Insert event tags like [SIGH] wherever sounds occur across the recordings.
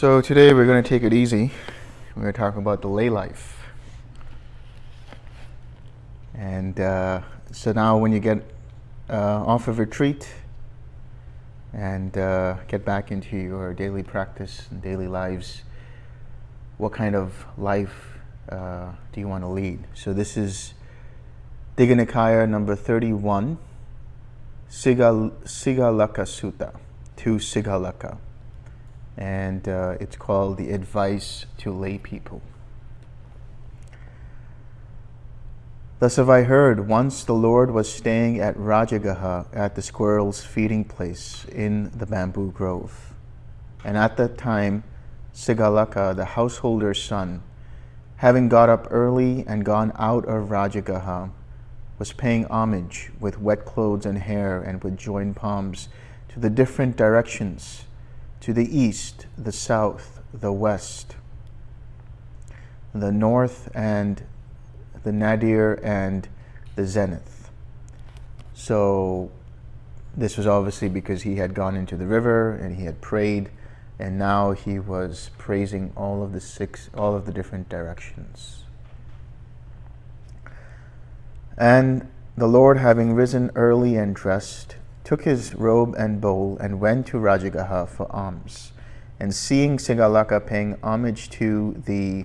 So today we're going to take it easy. We're going to talk about the lay life. And uh, so now when you get uh, off of retreat and uh, get back into your daily practice and daily lives, what kind of life uh, do you want to lead? So this is Digha Nikaya number 31, Sigal, Sigalaka Sutta, 2 Sigalaka and uh, it's called The Advice to Lay People. Thus have I heard, once the Lord was staying at Rajagaha at the squirrel's feeding place in the bamboo grove. And at that time, Sigalaka, the householder's son, having got up early and gone out of Rajagaha, was paying homage with wet clothes and hair and with joined palms to the different directions to the east, the south, the west, the north and the nadir and the zenith. So this was obviously because he had gone into the river and he had prayed and now he was praising all of the six, all of the different directions. And the Lord having risen early and dressed, took his robe and bowl and went to Rajagaha for alms. And seeing Sigalaka paying homage to the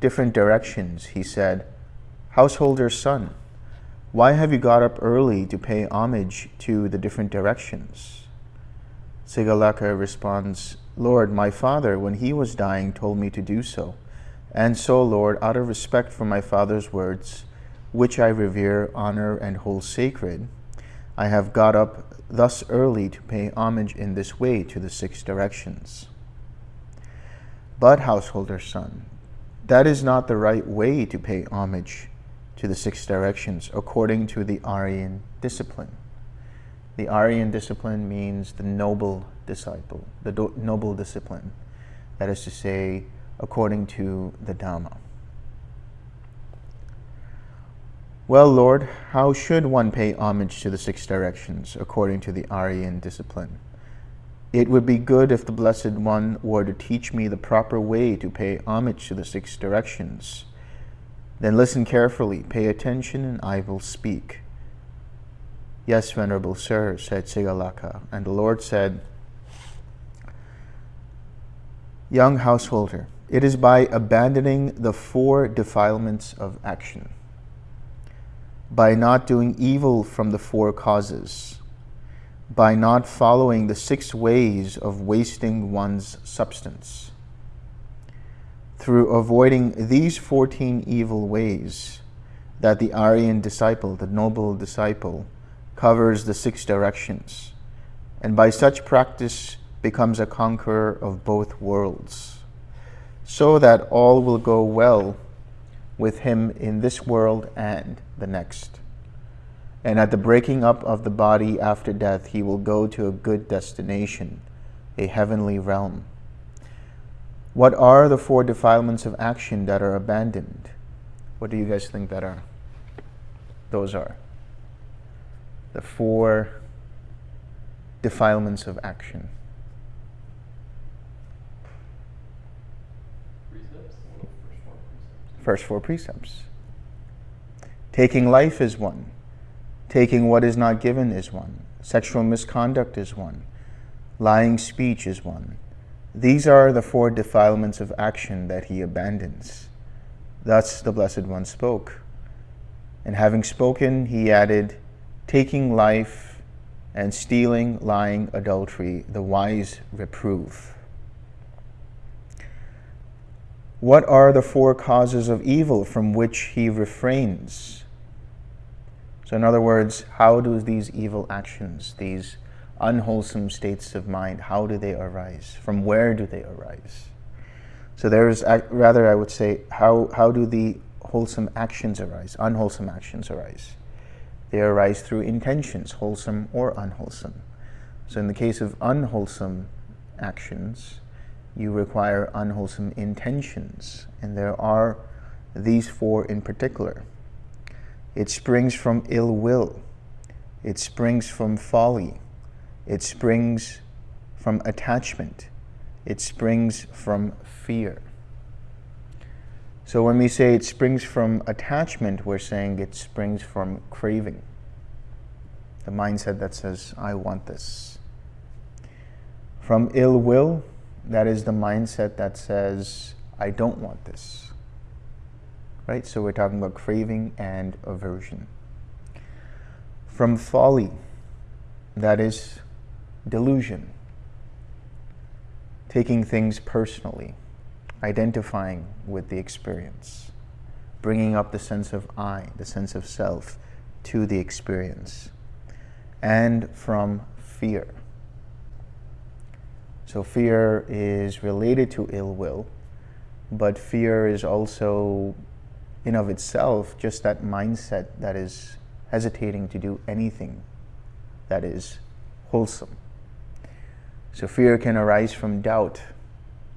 different directions, he said, Householder's son, why have you got up early to pay homage to the different directions? Sigalaka responds, Lord, my father, when he was dying, told me to do so. And so, Lord, out of respect for my father's words, which I revere, honor, and hold sacred, I have got up thus early to pay homage in this way to the six directions. But, householder son, that is not the right way to pay homage to the six directions according to the Aryan discipline. The Aryan discipline means the noble disciple, the noble discipline. That is to say, according to the Dhamma. Well, Lord, how should one pay homage to the six directions according to the Aryan discipline? It would be good if the Blessed One were to teach me the proper way to pay homage to the six directions. Then listen carefully, pay attention, and I will speak. Yes, Venerable Sir, said Sigalaka, and the Lord said, Young householder, it is by abandoning the four defilements of action by not doing evil from the four causes, by not following the six ways of wasting one's substance. Through avoiding these 14 evil ways, that the Aryan disciple, the noble disciple, covers the six directions, and by such practice becomes a conqueror of both worlds, so that all will go well with him in this world and the next. And at the breaking up of the body after death, he will go to a good destination, a heavenly realm. What are the four defilements of action that are abandoned? What do you guys think that are? Those are the four defilements of action. First four precepts. Taking life is one. Taking what is not given is one. Sexual misconduct is one. Lying speech is one. These are the four defilements of action that he abandons. Thus the Blessed One spoke. And having spoken, he added, Taking life and stealing, lying, adultery, the wise reprove. What are the four causes of evil from which he refrains? So in other words, how do these evil actions, these unwholesome states of mind, how do they arise? From where do they arise? So there's, rather I would say, how, how do the wholesome actions arise, unwholesome actions arise? They arise through intentions, wholesome or unwholesome. So in the case of unwholesome actions, you require unwholesome intentions. And there are these four in particular. It springs from ill will. It springs from folly. It springs from attachment. It springs from fear. So when we say it springs from attachment, we're saying it springs from craving. The mindset that says, I want this. From ill will, that is the mindset that says, I don't want this. Right? So we're talking about craving and aversion. From folly, that is delusion. Taking things personally identifying with the experience, bringing up the sense of I, the sense of self, to the experience, and from fear. So fear is related to ill will, but fear is also, in of itself, just that mindset that is hesitating to do anything that is wholesome. So fear can arise from doubt,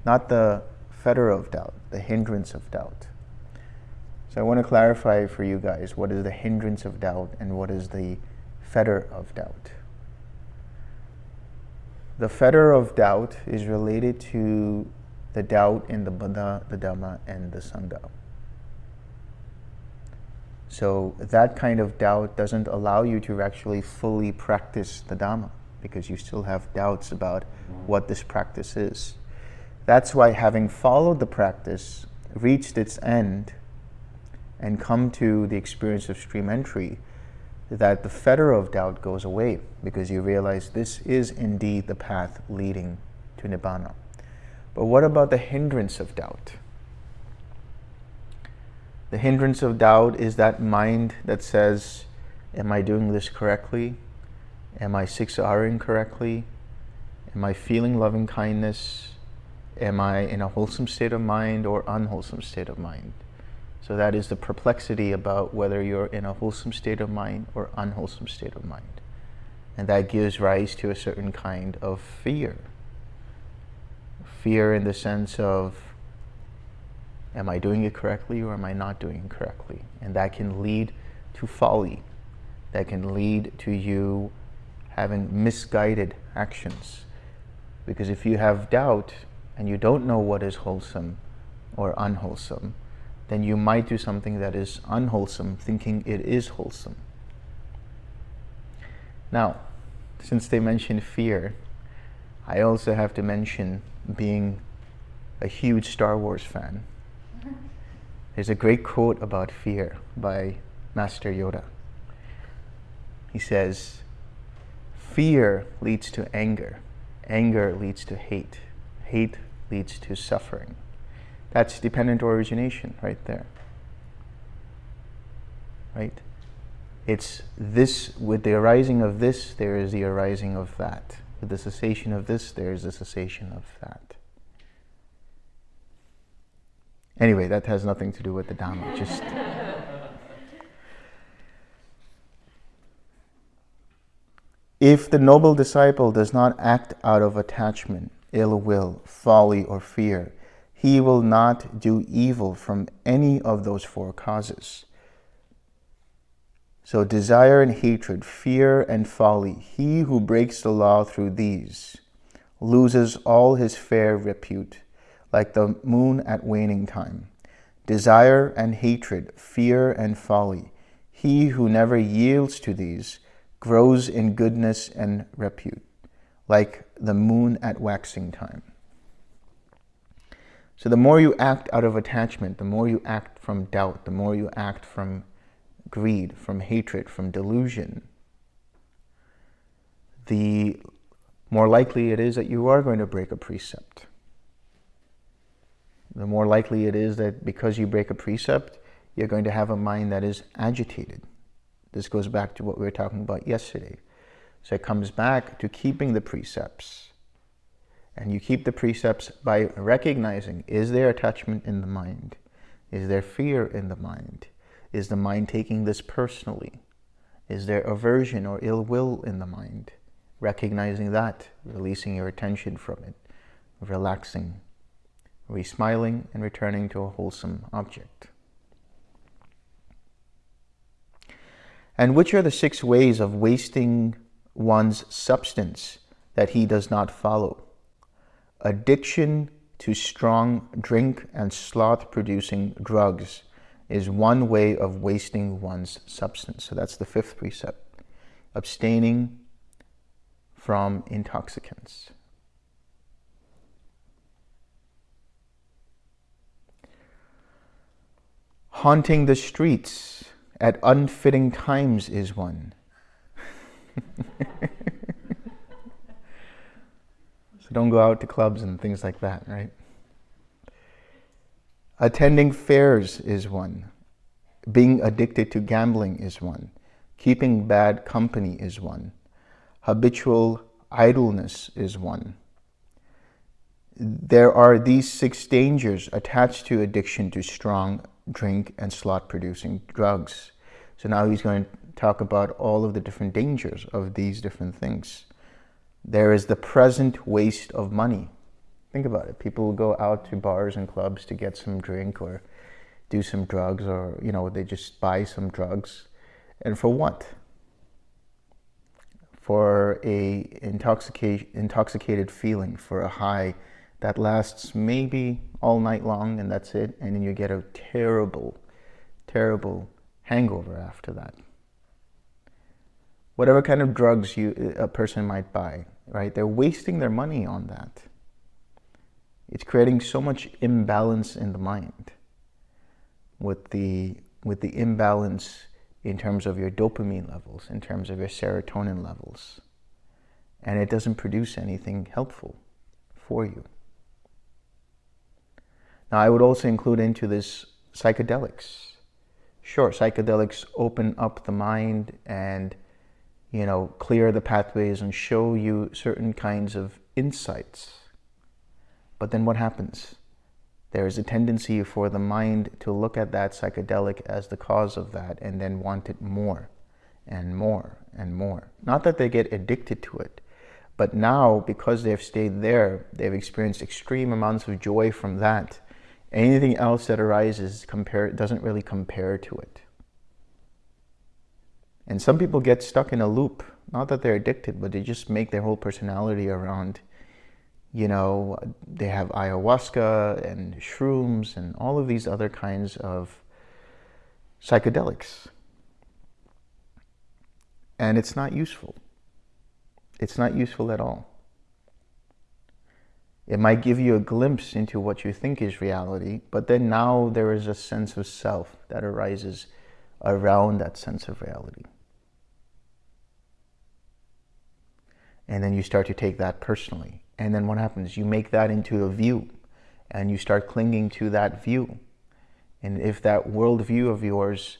not the fetter of doubt, the hindrance of doubt. So I want to clarify for you guys what is the hindrance of doubt and what is the fetter of doubt. The fetter of doubt is related to the doubt in the Buddha, the Dhamma, and the Sangha. So that kind of doubt doesn't allow you to actually fully practice the Dhamma because you still have doubts about what this practice is. That's why having followed the practice, reached its end, and come to the experience of stream entry, that the fetter of doubt goes away because you realize this is indeed the path leading to Nibbana. But what about the hindrance of doubt? The hindrance of doubt is that mind that says, am I doing this correctly? Am I 6Ring correctly? Am I feeling loving kindness? Am I in a wholesome state of mind or unwholesome state of mind? So that is the perplexity about whether you're in a wholesome state of mind or unwholesome state of mind. And that gives rise to a certain kind of fear. Fear in the sense of, am I doing it correctly or am I not doing it correctly? And that can lead to folly. That can lead to you having misguided actions. Because if you have doubt, and you don't know what is wholesome or unwholesome, then you might do something that is unwholesome thinking it is wholesome. Now, since they mentioned fear, I also have to mention being a huge Star Wars fan. There's a great quote about fear by Master Yoda. He says, fear leads to anger, anger leads to hate, hate leads to suffering. That's dependent origination right there. Right? It's this, with the arising of this, there is the arising of that. With the cessation of this, there is the cessation of that. Anyway, that has nothing to do with the Dhamma. Just. [LAUGHS] if the noble disciple does not act out of attachment, ill will, folly, or fear. He will not do evil from any of those four causes. So desire and hatred, fear and folly, he who breaks the law through these loses all his fair repute, like the moon at waning time. Desire and hatred, fear and folly, he who never yields to these grows in goodness and repute like the moon at waxing time. So the more you act out of attachment, the more you act from doubt, the more you act from greed, from hatred, from delusion, the more likely it is that you are going to break a precept. The more likely it is that because you break a precept, you're going to have a mind that is agitated. This goes back to what we were talking about yesterday. So it comes back to keeping the precepts. And you keep the precepts by recognizing, is there attachment in the mind? Is there fear in the mind? Is the mind taking this personally? Is there aversion or ill will in the mind? Recognizing that, releasing your attention from it, relaxing, re-smiling and returning to a wholesome object. And which are the six ways of wasting one's substance that he does not follow. Addiction to strong drink and sloth producing drugs is one way of wasting one's substance. So that's the fifth precept abstaining from intoxicants. Haunting the streets at unfitting times is one. [LAUGHS] so don't go out to clubs and things like that, right? Attending fairs is one. Being addicted to gambling is one. Keeping bad company is one. Habitual idleness is one. There are these six dangers attached to addiction to strong drink and slot-producing drugs. So now he's going to talk about all of the different dangers of these different things. There is the present waste of money. Think about it. People go out to bars and clubs to get some drink or do some drugs or, you know, they just buy some drugs. And for what? For a intoxicated, intoxicated feeling, for a high that lasts maybe all night long and that's it. And then you get a terrible, terrible hangover after that. Whatever kind of drugs you a person might buy, right? They're wasting their money on that. It's creating so much imbalance in the mind with the with the imbalance in terms of your dopamine levels, in terms of your serotonin levels. And it doesn't produce anything helpful for you. Now, I would also include into this psychedelics. Sure, psychedelics open up the mind and, you know, clear the pathways and show you certain kinds of insights. But then what happens? There is a tendency for the mind to look at that psychedelic as the cause of that and then want it more and more and more. Not that they get addicted to it, but now because they've stayed there, they've experienced extreme amounts of joy from that Anything else that arises compare, doesn't really compare to it. And some people get stuck in a loop. Not that they're addicted, but they just make their whole personality around, you know, they have ayahuasca and shrooms and all of these other kinds of psychedelics. And it's not useful. It's not useful at all. It might give you a glimpse into what you think is reality, but then now there is a sense of self that arises around that sense of reality. And then you start to take that personally. And then what happens? You make that into a view and you start clinging to that view. And if that worldview of yours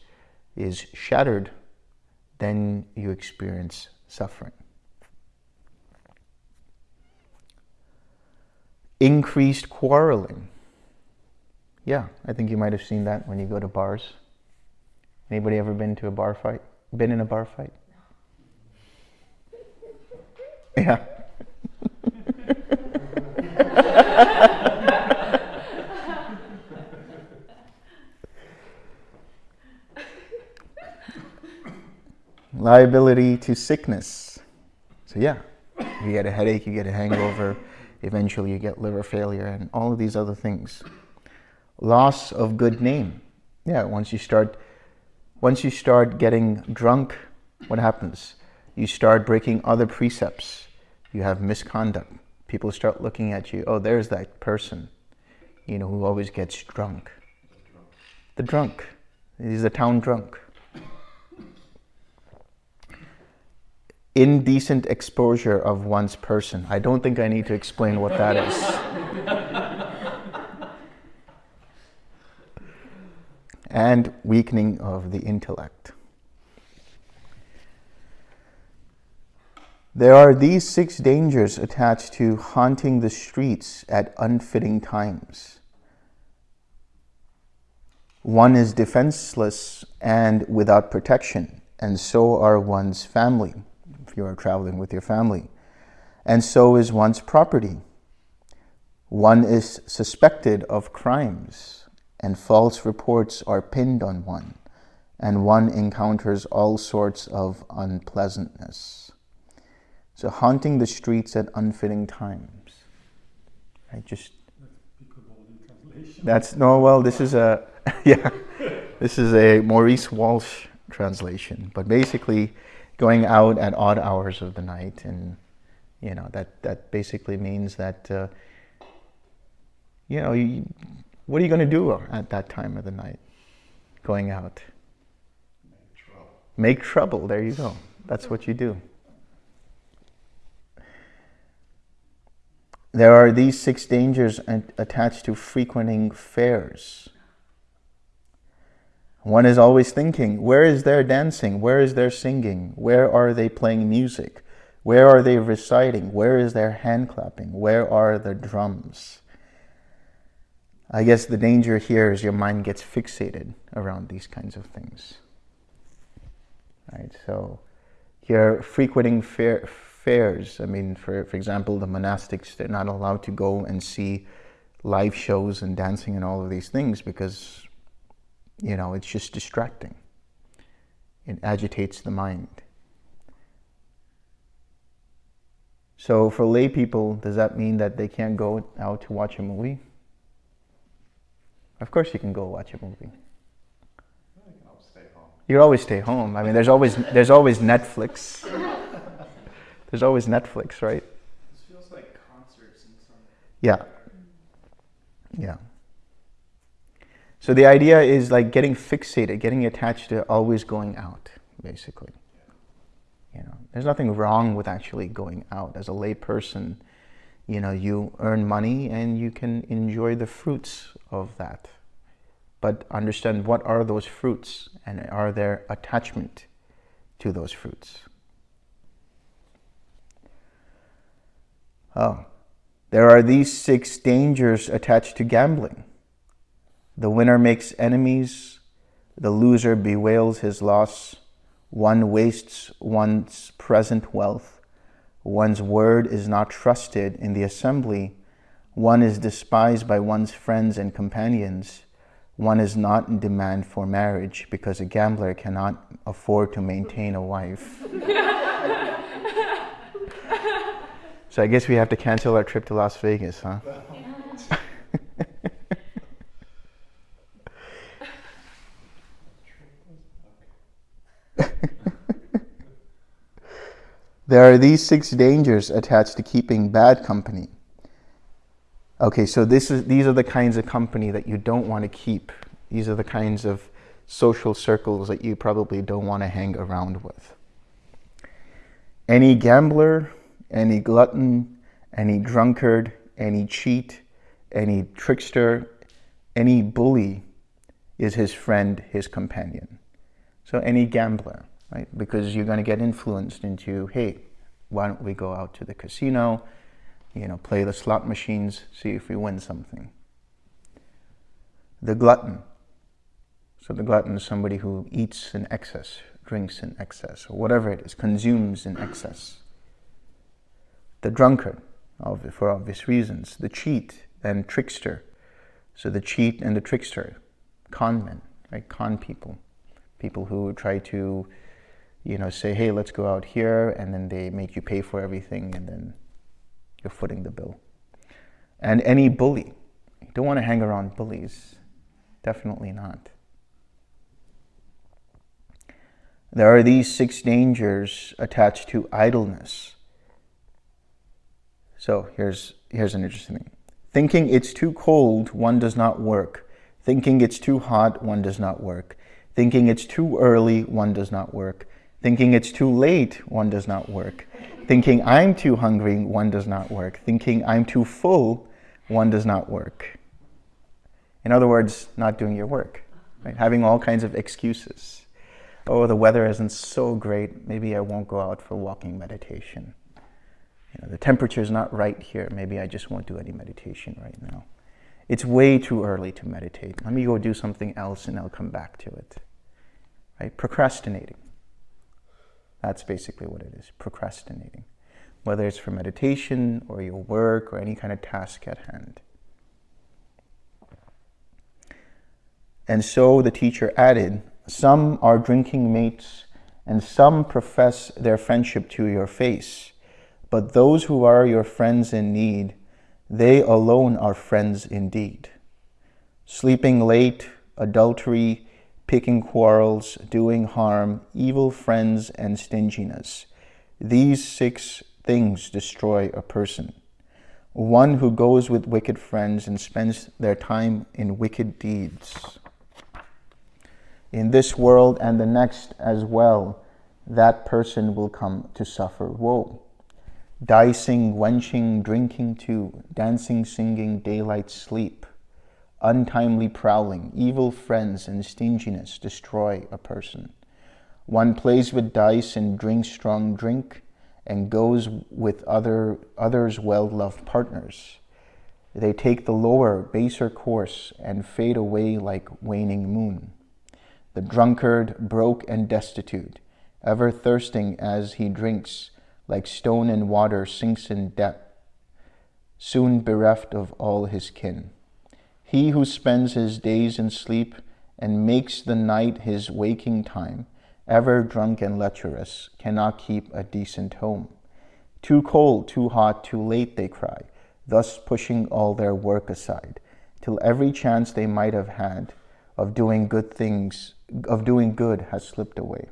is shattered, then you experience suffering. increased quarreling. Yeah, I think you might have seen that when you go to bars. Anybody ever been to a bar fight? Been in a bar fight? Yeah. Liability to sickness. So yeah, you get a headache, you get a hangover, eventually you get liver failure and all of these other things. Loss of good name. Yeah, once you start once you start getting drunk, what happens? You start breaking other precepts. You have misconduct. People start looking at you, oh, there's that person, you know, who always gets drunk. The drunk. He's the town drunk. indecent exposure of one's person. I don't think I need to explain what that is. and weakening of the intellect. There are these six dangers attached to haunting the streets at unfitting times. One is defenseless and without protection, and so are one's family if you are traveling with your family. And so is one's property. One is suspected of crimes, and false reports are pinned on one, and one encounters all sorts of unpleasantness. So, haunting the streets at unfitting times. I just that's no well this is a [LAUGHS] yeah this is a Maurice Walshe translation. But basically going out at odd hours of the night and you know that that basically means that uh, you know you, what are you going to do at that time of the night going out? Make trouble. make trouble. There you go. That's what you do There are these six dangers attached to frequenting fairs. One is always thinking, where is their dancing? Where is their singing? Where are they playing music? Where are they reciting? Where is their hand clapping? Where are the drums? I guess the danger here is your mind gets fixated around these kinds of things. Right? So you're frequenting fair, fairs. I mean, for, for example, the monastics, they're not allowed to go and see live shows and dancing and all of these things because, you know, it's just distracting. It agitates the mind. So for lay people, does that mean that they can't go out to watch a movie? Of course you can go watch a movie. You can always stay home. I mean, there's always, there's always Netflix. [LAUGHS] There's always Netflix, right? This feels like concerts in some. Yeah. Yeah. So the idea is like getting fixated, getting attached to always going out, basically. You know, there's nothing wrong with actually going out. As a lay person, you know, you earn money and you can enjoy the fruits of that. But understand what are those fruits and are there attachment to those fruits? Oh, there are these six dangers attached to gambling. The winner makes enemies, the loser bewails his loss, one wastes one's present wealth, one's word is not trusted in the assembly, one is despised by one's friends and companions, one is not in demand for marriage because a gambler cannot afford to maintain a wife. [LAUGHS] So I guess we have to cancel our trip to Las Vegas, huh? [LAUGHS] there are these six dangers attached to keeping bad company. Okay, so this is, these are the kinds of company that you don't want to keep. These are the kinds of social circles that you probably don't want to hang around with. Any gambler, any glutton, any drunkard, any cheat, any trickster, any bully is his friend, his companion. So any gambler, right? Because you're going to get influenced into, hey, why don't we go out to the casino, you know, play the slot machines, see if we win something. The glutton. So the glutton is somebody who eats in excess, drinks in excess, or whatever it is, consumes in excess the drunkard, for obvious reasons, the cheat and trickster. So the cheat and the trickster, con men, right? Con people, people who try to, you know, say, hey, let's go out here, and then they make you pay for everything, and then you're footing the bill. And any bully. You don't want to hang around bullies. Definitely not. There are these six dangers attached to idleness. So here's, here's an interesting thing. Thinking it's too cold, one does not work. Thinking it's too hot, one does not work. Thinking it's too early, one does not work. Thinking it's too late, one does not work. Thinking I'm too hungry, one does not work. Thinking I'm too full, one does not work. In other words, not doing your work, right? having all kinds of excuses. Oh, the weather isn't so great, maybe I won't go out for walking meditation you know, the temperature is not right here. Maybe I just won't do any meditation right now. It's way too early to meditate. Let me go do something else and I'll come back to it. Right? Procrastinating. That's basically what it is, procrastinating. Whether it's for meditation or your work or any kind of task at hand. And so the teacher added, some are drinking mates and some profess their friendship to your face but those who are your friends in need, They alone are friends indeed. Sleeping late, adultery, picking quarrels, doing harm, evil friends, and stinginess. These six things destroy a person. One who goes with wicked friends and spends their time in wicked deeds. In this world and the next as well, that person will come to suffer woe. Dicing, wenching, drinking too, dancing, singing, daylight sleep, untimely prowling, evil friends, and stinginess destroy a person. One plays with dice and drinks strong drink and goes with other, others' well-loved partners. They take the lower, baser course and fade away like waning moon. The drunkard, broke and destitute, ever thirsting as he drinks, like stone in water sinks in depth, soon bereft of all his kin. He who spends his days in sleep and makes the night his waking time, ever drunk and lecherous, cannot keep a decent home. Too cold, too hot, too late, they cry, thus pushing all their work aside, till every chance they might have had of doing good things, of doing good has slipped away.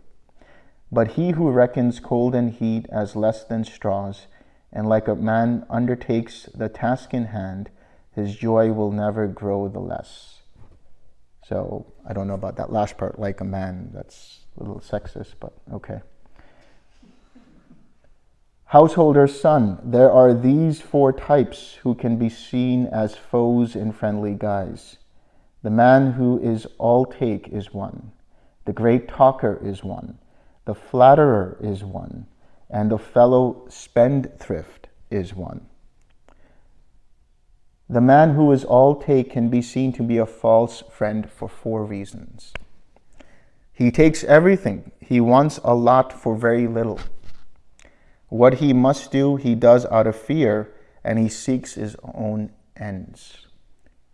But he who reckons cold and heat as less than straws, and like a man undertakes the task in hand, his joy will never grow the less. So I don't know about that last part, like a man. That's a little sexist, but okay. Householder's son, there are these four types who can be seen as foes in friendly guise. The man who is all take is one. The great talker is one. The flatterer is one, and the fellow spendthrift is one. The man who is all take can be seen to be a false friend for four reasons. He takes everything. He wants a lot for very little. What he must do, he does out of fear, and he seeks his own ends.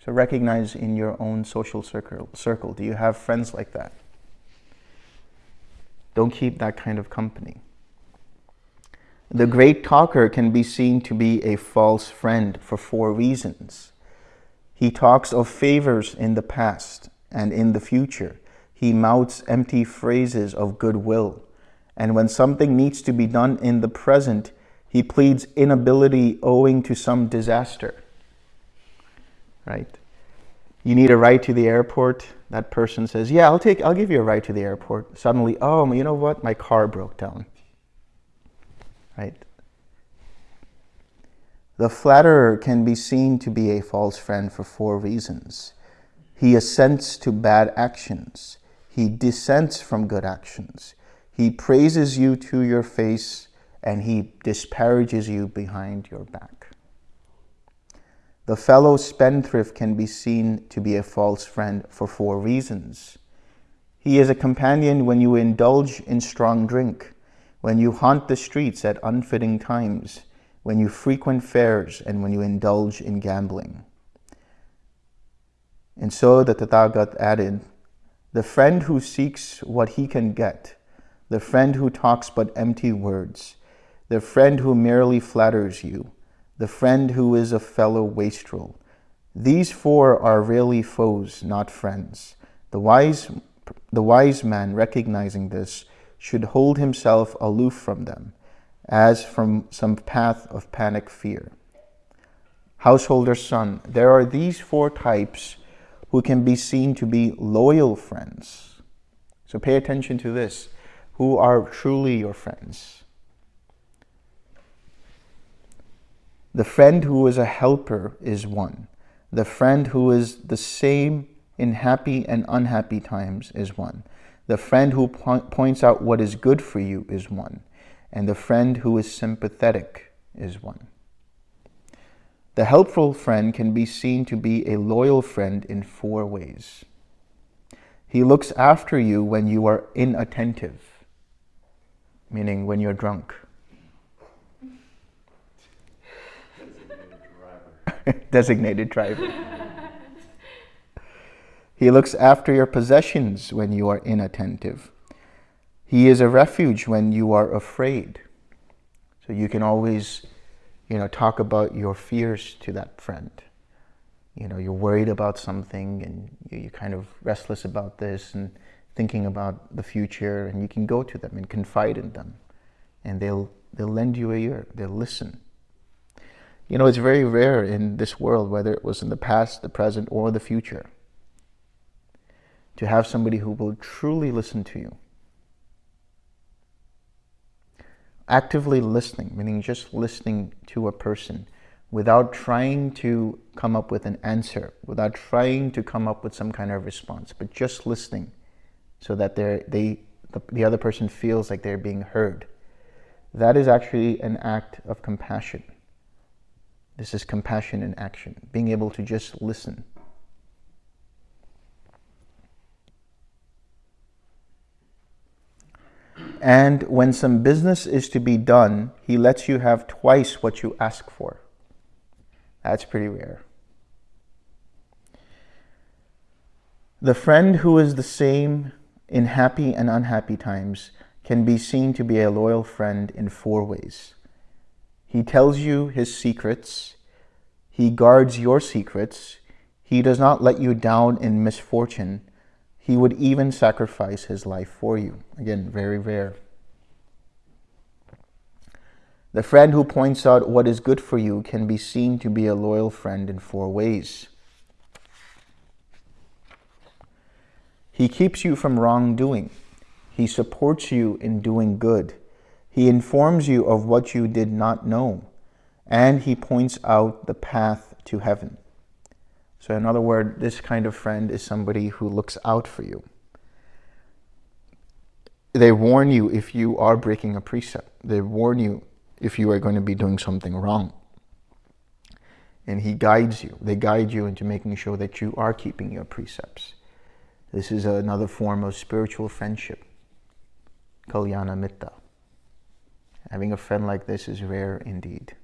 So recognize in your own social circle, circle do you have friends like that? Don't keep that kind of company. The great talker can be seen to be a false friend for four reasons. He talks of favors in the past and in the future. He mouths empty phrases of goodwill. And when something needs to be done in the present, he pleads inability owing to some disaster. Right? You need a ride to the airport that person says, yeah, I'll take, I'll give you a ride to the airport. Suddenly, oh, you know what? My car broke down. Right? The flatterer can be seen to be a false friend for four reasons. He assents to bad actions. He dissents from good actions. He praises you to your face and he disparages you behind your back. The fellow spendthrift can be seen to be a false friend for four reasons. He is a companion when you indulge in strong drink, when you haunt the streets at unfitting times, when you frequent fairs, and when you indulge in gambling. And so the Tathagata added, the friend who seeks what he can get, the friend who talks but empty words, the friend who merely flatters you, the friend who is a fellow wastrel. These four are really foes, not friends. The wise, the wise man, recognizing this, should hold himself aloof from them, as from some path of panic fear. Householder's son, there are these four types who can be seen to be loyal friends. So pay attention to this. Who are truly your friends? The friend who is a helper is one. The friend who is the same in happy and unhappy times is one. The friend who po points out what is good for you is one. And the friend who is sympathetic is one. The helpful friend can be seen to be a loyal friend in four ways. He looks after you when you are inattentive, meaning when you're drunk. [LAUGHS] designated driver. he looks after your possessions when you are inattentive. He is a refuge when you are afraid. So you can always You know, talk about your fears to that friend. You know, you're worried about something and you're kind of restless about this and thinking about the future, and you can go to them and confide in them, and they'll they'll lend you a ear. They'll listen. You know, it's very rare in this world, whether it was in the past, the present, or the future, to have somebody who will truly listen to you. actively listening, meaning just listening to a person without trying to come up with an answer, without trying to come up with some kind of response, but just listening so that they, the, the other person feels like they're being heard. That is actually an act of compassion. This is compassion in action, being able to just listen. And when some business is to be done, he lets you have twice what you ask for. That's pretty rare. The friend who is the same in happy and unhappy times can be seen to be a loyal friend in four ways. He tells you his secrets. He guards your secrets. He does not let you down in misfortune he would even sacrifice his life for you. Again, very rare. The friend who points out what is good for you can be seen to be a loyal friend in four ways. He keeps you from wrongdoing. He supports you in doing good. He informs you of what you did not know. And he points out the path to heaven. So in other words, this kind of friend is somebody who looks out for you. They warn you if you are breaking a precept. They warn you if you are going to be doing something wrong. And he guides you. They guide you into making sure that you are keeping your precepts. This is another form of spiritual friendship. Kalyana Mitta. Having a friend like this is rare indeed.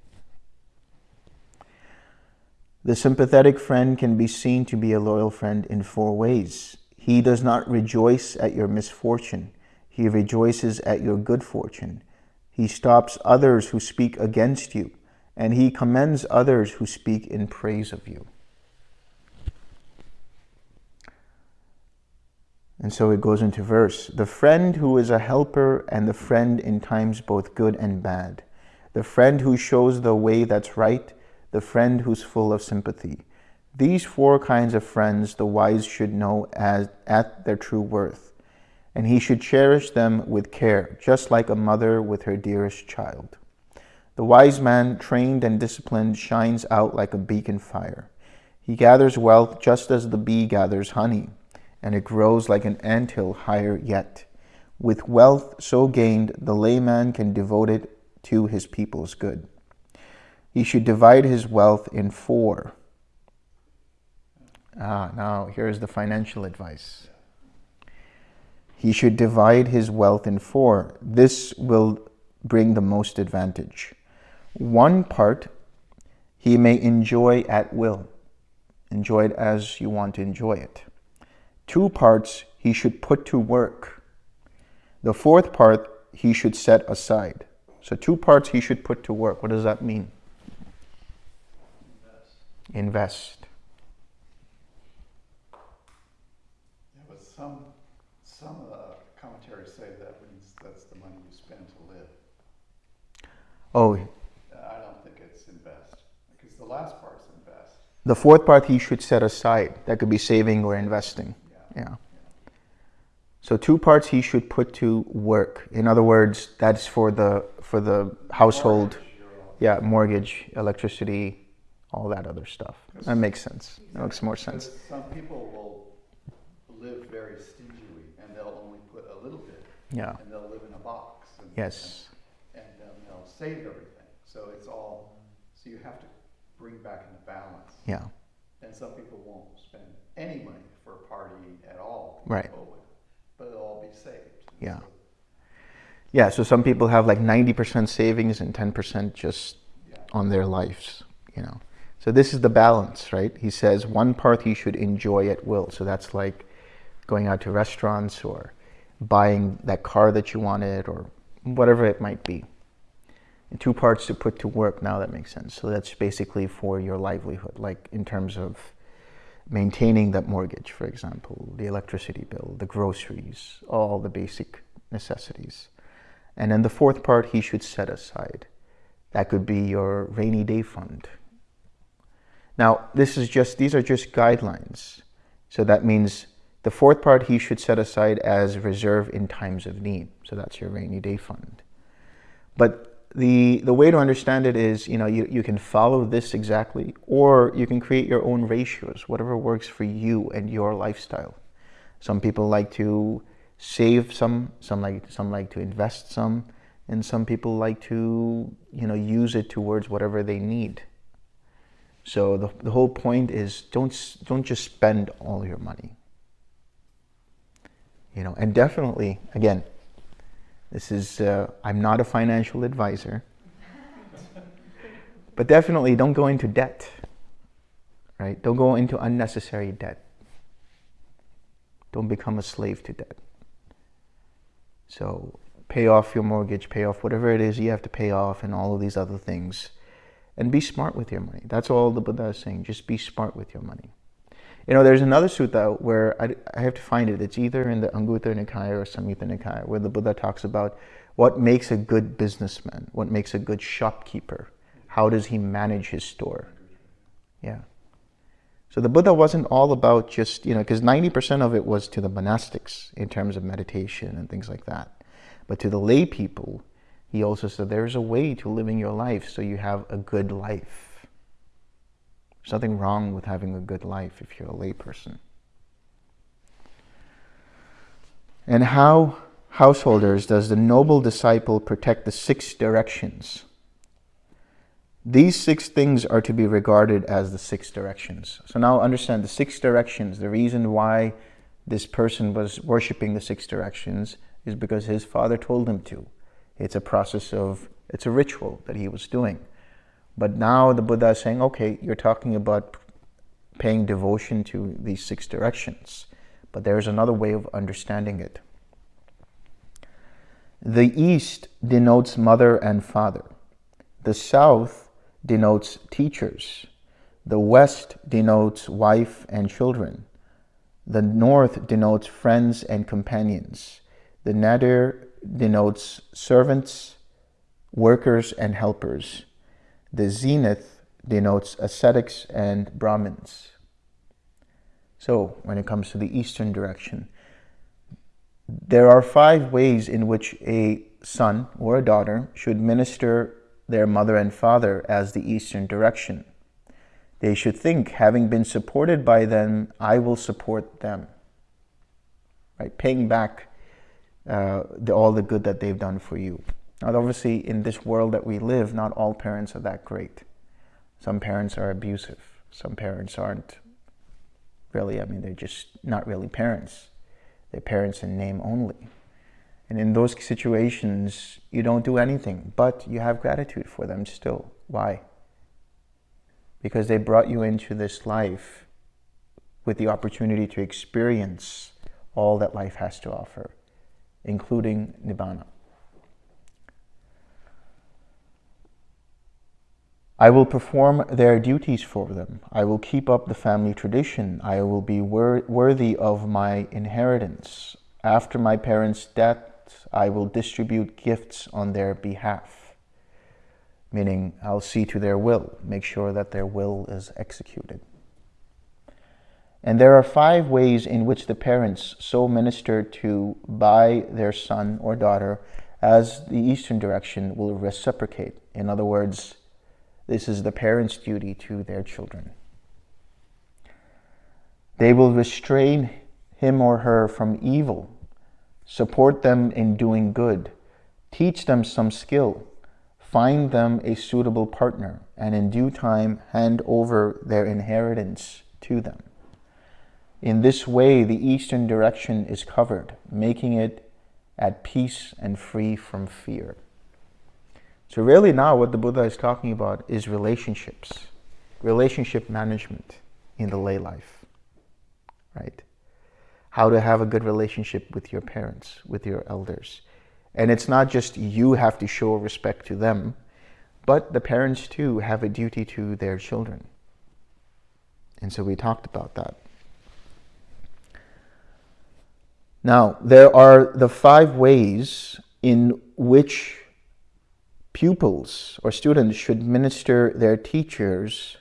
The sympathetic friend can be seen to be a loyal friend in four ways. He does not rejoice at your misfortune. He rejoices at your good fortune. He stops others who speak against you, and he commends others who speak in praise of you. And so it goes into verse. The friend who is a helper and the friend in times both good and bad. The friend who shows the way that's right the friend who's full of sympathy. These four kinds of friends the wise should know as at their true worth, and he should cherish them with care, just like a mother with her dearest child. The wise man, trained and disciplined, shines out like a beacon fire. He gathers wealth just as the bee gathers honey, and it grows like an anthill higher yet. With wealth so gained, the layman can devote it to his people's good. He should divide his wealth in four. Ah, now here's the financial advice. He should divide his wealth in four. This will bring the most advantage. One part he may enjoy at will. Enjoy it as you want to enjoy it. Two parts he should put to work. The fourth part he should set aside. So two parts he should put to work. What does that mean? invest. Yeah, but some, some uh, commentaries say that means that's the money you spend to live. Oh. I don't think it's invest, because the last part's invest. The fourth part he should set aside. That could be saving or investing. Yeah. So two parts he should put to work. In other words, that's for the for the household. Mortgage, yeah, mortgage, electricity, all that other stuff. That makes sense. That makes more sense. Some people will live very stingily and they'll only put a little bit. Yeah. And they'll live in a box. And, yes. And, and um, they'll save everything. So it's all, so you have to bring back into balance. Yeah. And some people won't spend any money for a party at all. Right. But it'll all be saved. Yeah. So, yeah, so some people have like 90% savings and 10% just yeah. on their lives, you know. So this is the balance, right? He says one part he should enjoy at will. So that's like going out to restaurants or buying that car that you wanted or whatever it might be. And two parts to put to work. Now that makes sense. So that's basically for your livelihood, like in terms of maintaining that mortgage, for example, the electricity bill, the groceries, all the basic necessities. And then the fourth part he should set aside. That could be your rainy day fund. Now, this is just these are just guidelines. So that means the fourth part he should set aside as reserve in times of need. So that's your rainy day fund. But the, the way to understand it is, you know, you, you can follow this exactly, or you can create your own ratios, whatever works for you and your lifestyle. Some people like to save some, some like, some like to invest some, and some people like to, you know, use it towards whatever they need. So the, the whole point is don't, don't just spend all your money. You know, and definitely, again, this is, uh, I'm not a financial advisor. but definitely don't go into debt, right? Don't go into unnecessary debt. Don't become a slave to debt. So pay off your mortgage, pay off whatever it is you have to pay off and all of these other things. And be smart with your money. That's all the Buddha is saying. Just be smart with your money. You know, there's another sutta where I, I have to find it. It's either in the Anguttara Nikaya or Samyutta Nikaya, where the Buddha talks about what makes a good businessman, what makes a good shopkeeper, how does he manage his store. Yeah. So the Buddha wasn't all about just, you know, because 90% of it was to the monastics in terms of meditation and things like that. But to the lay people, he also said there's a way to living your life so you have a good life. There's nothing wrong with having a good life if you're a layperson. And how, householders, does the noble disciple protect the six directions? These six things are to be regarded as the six directions. So now understand the six directions. The reason why this person was worshiping the six directions is because his father told him to. It's a process of, it's a ritual that he was doing. But now the Buddha is saying, okay, you're talking about paying devotion to these six directions, but there's another way of understanding it. The east denotes mother and father. The south denotes teachers. The west denotes wife and children. The north denotes friends and companions. The nadir denotes servants, workers, and helpers. The zenith denotes ascetics and Brahmins. So when it comes to the eastern direction, there are five ways in which a son or a daughter should minister their mother and father as the eastern direction. They should think, having been supported by them, I will support them. Right? Paying back uh, the, all the good that they've done for you. Now, obviously, in this world that we live, not all parents are that great. Some parents are abusive. Some parents aren't really, I mean, they're just not really parents. They're parents in name only. And in those situations, you don't do anything, but you have gratitude for them still. Why? Because they brought you into this life with the opportunity to experience all that life has to offer, including Nibbana. I will perform their duties for them. I will keep up the family tradition. I will be wor worthy of my inheritance. After my parents' death, I will distribute gifts on their behalf. Meaning, I'll see to their will, make sure that their will is executed. And there are five ways in which the parents so minister to by their son or daughter as the Eastern direction will reciprocate. In other words, this is the parents' duty to their children. They will restrain him or her from evil, support them in doing good, teach them some skill, find them a suitable partner, and in due time hand over their inheritance to them. In this way, the eastern direction is covered, making it at peace and free from fear. So really now what the Buddha is talking about is relationships, relationship management in the lay life, right? How to have a good relationship with your parents, with your elders. And it's not just you have to show respect to them, but the parents too have a duty to their children. And so we talked about that. Now, there are the five ways in which pupils or students should minister their teachers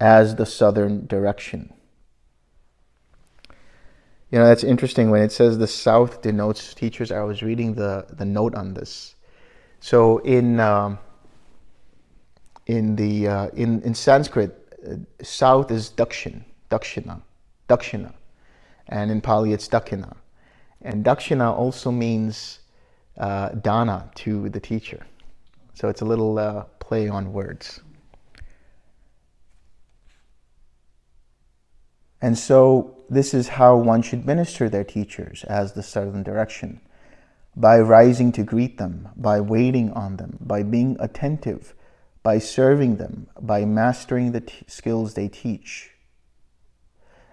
as the southern direction. You know, that's interesting when it says the south denotes teachers. I was reading the, the note on this. So in, um, in, the, uh, in, in Sanskrit, uh, south is dakshin, dakshina, dakshina. And in Pali, it's dakina. And dakshina also means uh, dana to the teacher. So it's a little uh, play on words. And so this is how one should minister their teachers as the southern direction. By rising to greet them, by waiting on them, by being attentive, by serving them, by mastering the skills they teach.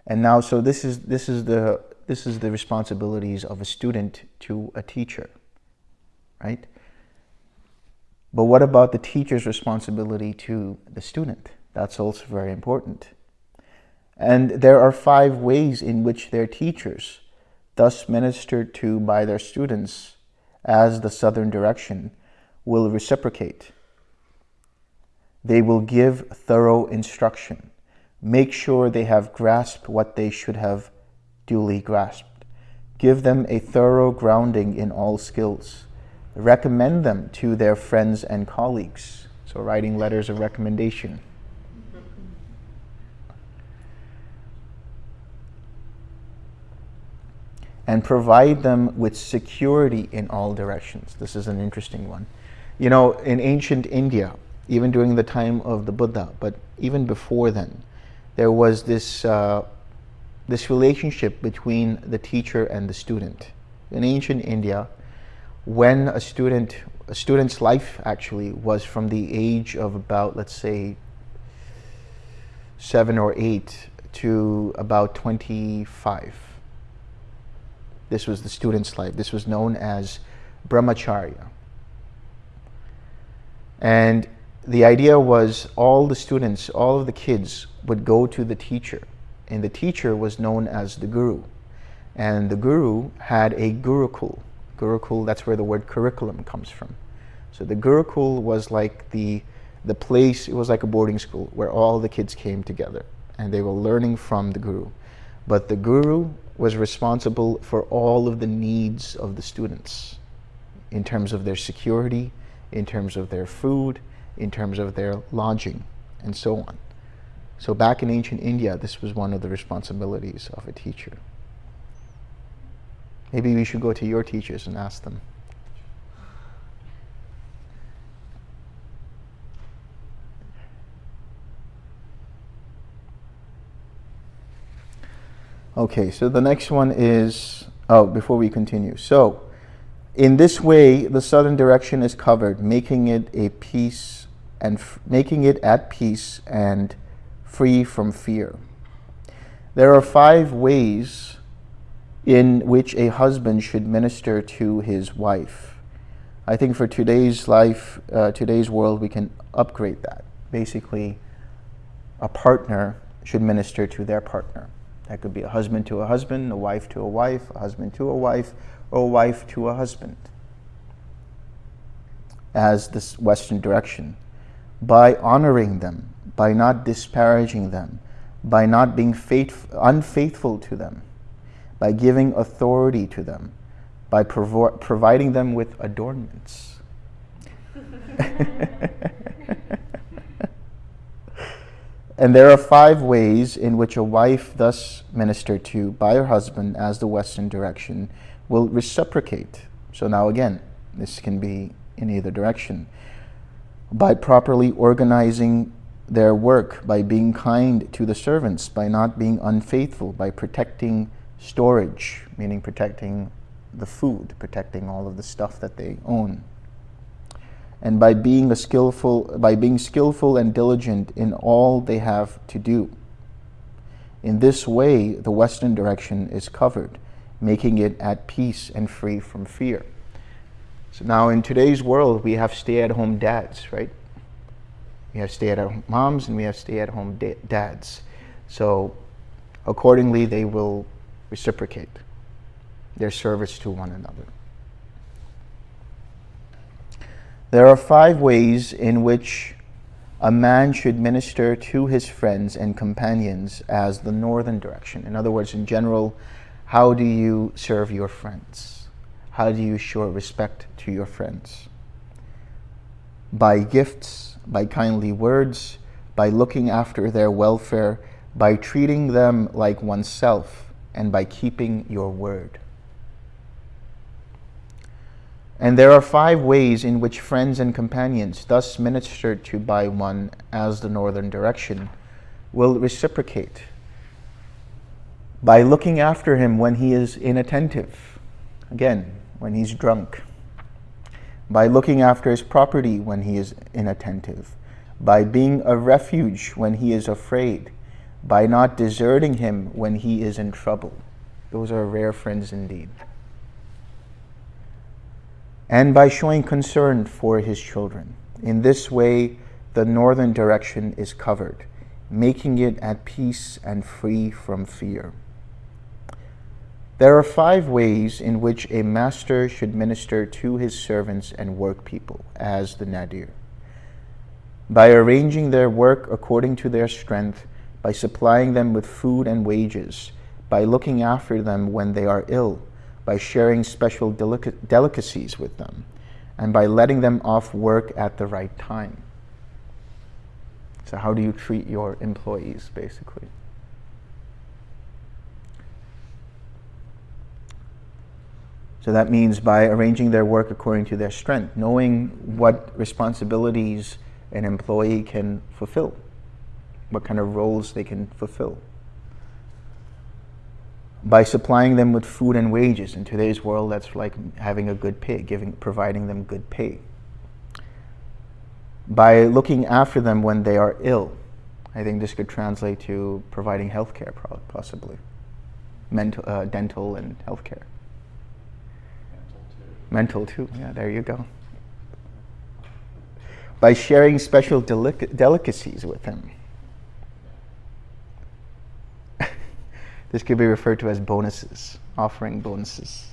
And now, so this is, this, is the, this is the responsibilities of a student to a teacher, right? But what about the teacher's responsibility to the student? That's also very important. And there are five ways in which their teachers, thus ministered to by their students as the southern direction, will reciprocate. They will give thorough instruction, make sure they have grasped what they should have duly grasped, give them a thorough grounding in all skills, recommend them to their friends and colleagues, so writing letters of recommendation, and provide them with security in all directions. This is an interesting one. You know, in ancient India, even during the time of the Buddha, but even before then, there was this, uh, this relationship between the teacher and the student. In ancient India, when a student, a student's life actually was from the age of about, let's say, seven or eight to about 25 this was the student's life. This was known as brahmacharya. And the idea was all the students, all of the kids would go to the teacher. And the teacher was known as the guru. And the guru had a gurukul. Gurukul, that's where the word curriculum comes from. So the gurukul was like the, the place, it was like a boarding school where all the kids came together and they were learning from the guru. But the guru was responsible for all of the needs of the students in terms of their security, in terms of their food, in terms of their lodging, and so on. So back in ancient India, this was one of the responsibilities of a teacher. Maybe we should go to your teachers and ask them. Okay, so the next one is, oh, before we continue. So, in this way, the southern direction is covered, making it a peace and making it at peace and free from fear. There are five ways in which a husband should minister to his wife. I think for today's life, uh, today's world, we can upgrade that. Basically, a partner should minister to their partner. That could be a husband to a husband, a wife to a wife, a husband to a wife, or a wife to a husband as this Western direction. By honoring them, by not disparaging them, by not being unfaithful to them, by giving authority to them, by provo providing them with adornments. [LAUGHS] And there are five ways in which a wife thus ministered to by her husband as the Western direction will reciprocate. So now again, this can be in either direction. By properly organizing their work, by being kind to the servants, by not being unfaithful, by protecting storage, meaning protecting the food, protecting all of the stuff that they own and by being a skillful by being skillful and diligent in all they have to do. In this way, the western direction is covered, making it at peace and free from fear. So now in today's world, we have stay-at-home dads, right? We have stay-at-home moms and we have stay-at-home da- dads. So accordingly, they will reciprocate their service to one another. There are five ways in which a man should minister to his friends and companions as the northern direction. In other words, in general, how do you serve your friends? How do you show respect to your friends? By gifts, by kindly words, by looking after their welfare, by treating them like oneself, and by keeping your word. And there are five ways in which friends and companions, thus ministered to by one as the northern direction, will reciprocate. By looking after him when he is inattentive, again, when he's drunk. By looking after his property when he is inattentive. By being a refuge when he is afraid. By not deserting him when he is in trouble. Those are rare friends indeed and by showing concern for his children. In this way, the northern direction is covered, making it at peace and free from fear. There are five ways in which a master should minister to his servants and workpeople, as the Nadir. By arranging their work according to their strength, by supplying them with food and wages, by looking after them when they are ill, by sharing special delic delicacies with them, and by letting them off work at the right time. So, how do you treat your employees, basically? So that means by arranging their work according to their strength, knowing what responsibilities an employee can fulfill, what kind of roles they can fulfill by supplying them with food and wages. In today's world, that's like having a good pay, giving, providing them good pay. By looking after them when they are ill. I think this could translate to providing health care, possibly. Mental, uh, dental and health care. Mental too. Mental too, yeah, there you go. By sharing special delic delicacies with them This could be referred to as bonuses, offering bonuses.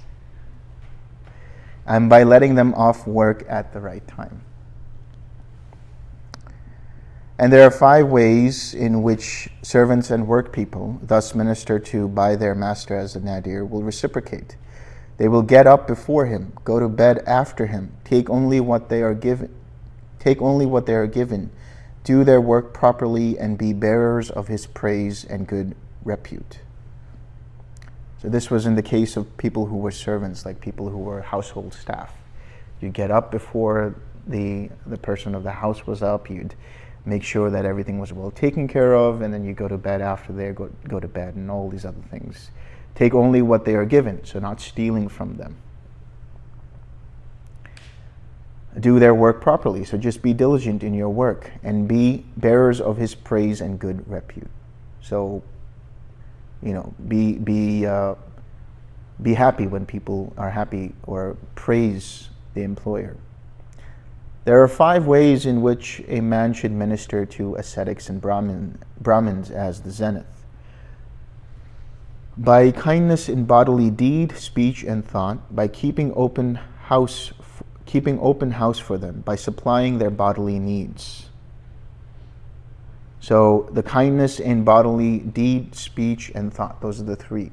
And by letting them off work at the right time. And there are five ways in which servants and workpeople, thus ministered to by their master as a nadir, will reciprocate. They will get up before him, go to bed after him, take only what they are given, take only what they are given, do their work properly, and be bearers of his praise and good repute. So this was in the case of people who were servants, like people who were household staff. You'd get up before the, the person of the house was up, you'd make sure that everything was well taken care of, and then you go to bed after they go, go to bed and all these other things. Take only what they are given, so not stealing from them. Do their work properly, so just be diligent in your work and be bearers of his praise and good repute. So you know, be, be, uh, be happy when people are happy or praise the employer. There are five ways in which a man should minister to ascetics and Brahmin, Brahmins as the zenith. By kindness in bodily deed, speech, and thought, by keeping open house, keeping open house for them, by supplying their bodily needs so the kindness in bodily deed, speech, and thought, those are the three.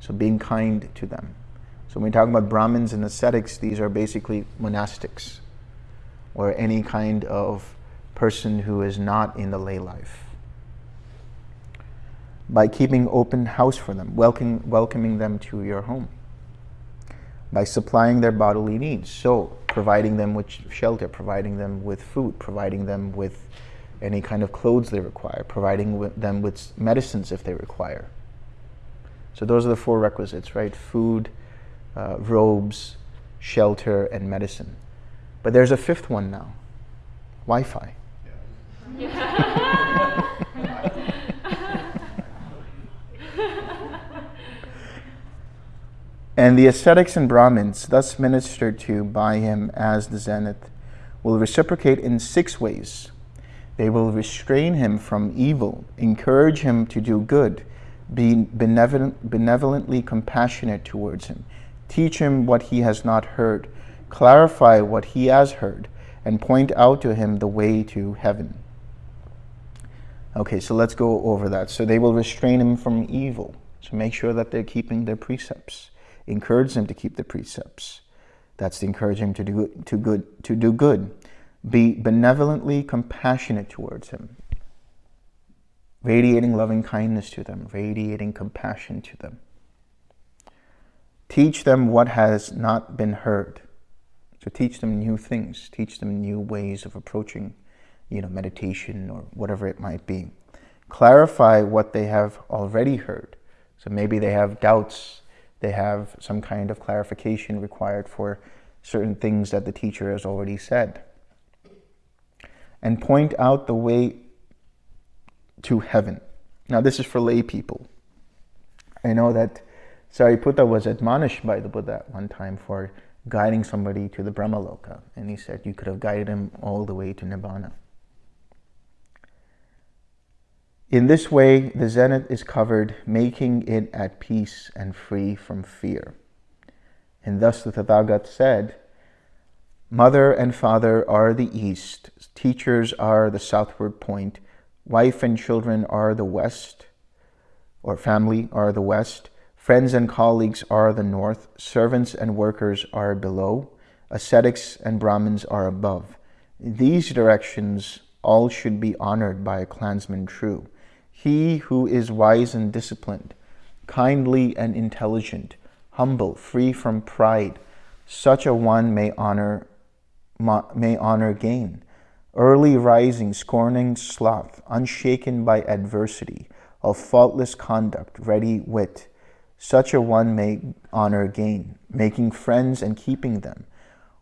So being kind to them. So when we talk about Brahmins and ascetics, these are basically monastics or any kind of person who is not in the lay life. By keeping open house for them, welcoming, welcoming them to your home. By supplying their bodily needs. So providing them with shelter, providing them with food, providing them with any kind of clothes they require, providing them with medicines if they require. So those are the four requisites, right? Food, uh, robes, shelter, and medicine. But there's a fifth one now, Wi-Fi. Yeah. [LAUGHS] And the ascetics and Brahmins, thus ministered to by him as the zenith, will reciprocate in six ways. They will restrain him from evil, encourage him to do good, be benevolent, benevolently compassionate towards him, teach him what he has not heard, clarify what he has heard, and point out to him the way to heaven. Okay, so let's go over that. So they will restrain him from evil. So make sure that they're keeping their precepts. Encourage them to keep the precepts. That's to encourage him to do, to, good, to do good. Be benevolently compassionate towards him. Radiating loving kindness to them. Radiating compassion to them. Teach them what has not been heard. So teach them new things. Teach them new ways of approaching you know, meditation or whatever it might be. Clarify what they have already heard. So maybe they have doubts, they have some kind of clarification required for certain things that the teacher has already said. And point out the way to heaven. Now this is for lay people. I know that Sariputta was admonished by the Buddha one time for guiding somebody to the Brahmaloka. And he said you could have guided him all the way to Nibbana. In this way, the zenith is covered, making it at peace and free from fear. And thus the Tathagata said, Mother and father are the east, teachers are the southward point, wife and children are the west, or family are the west, friends and colleagues are the north, servants and workers are below, ascetics and Brahmins are above. These directions all should be honored by a clansman true. He who is wise and disciplined, kindly and intelligent, humble, free from pride, such a one may honor, may honor gain. Early rising, scorning sloth, unshaken by adversity, of faultless conduct, ready wit, such a one may honor gain, making friends and keeping them,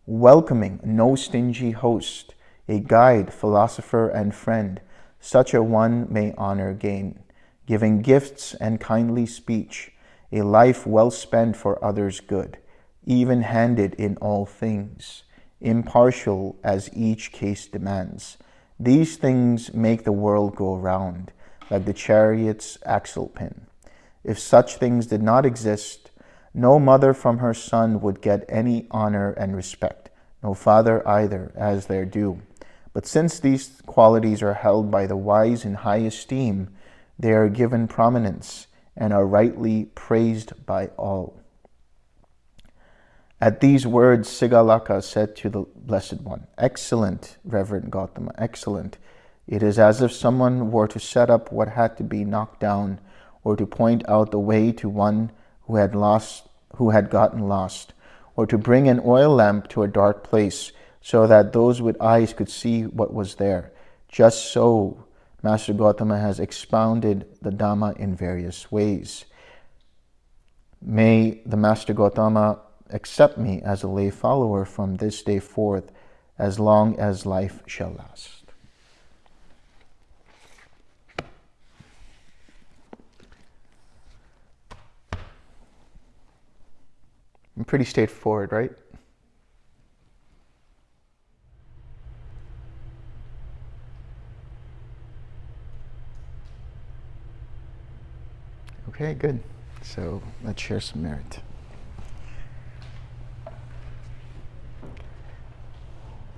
welcoming no stingy host, a guide, philosopher, and friend, such a one may honor gain, giving gifts and kindly speech, a life well spent for others' good, even-handed in all things, impartial as each case demands. These things make the world go round, like the chariot's axle pin. If such things did not exist, no mother from her son would get any honor and respect, no father either, as their due. But since these qualities are held by the wise in high esteem, they are given prominence and are rightly praised by all. At these words, Sigalaka said to the Blessed One, Excellent, Reverend Gautama, excellent. It is as if someone were to set up what had to be knocked down or to point out the way to one who had lost, who had gotten lost, or to bring an oil lamp to a dark place so that those with eyes could see what was there. Just so, Master Gautama has expounded the Dhamma in various ways. May the Master Gautama accept me as a lay follower from this day forth, as long as life shall last. pretty straightforward, right? Okay, good. So let's share some merit.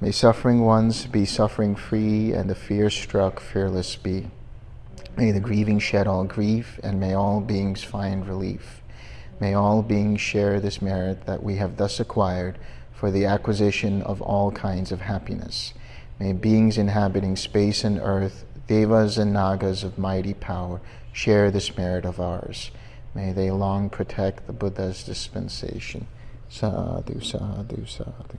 May suffering ones be suffering free and the fear struck fearless be. May the grieving shed all grief and may all beings find relief. May all beings share this merit that we have thus acquired for the acquisition of all kinds of happiness. May beings inhabiting space and earth, devas and nagas of mighty power, share this merit of ours. May they long protect the Buddha's dispensation. Sadhu, sadhu, sadhu.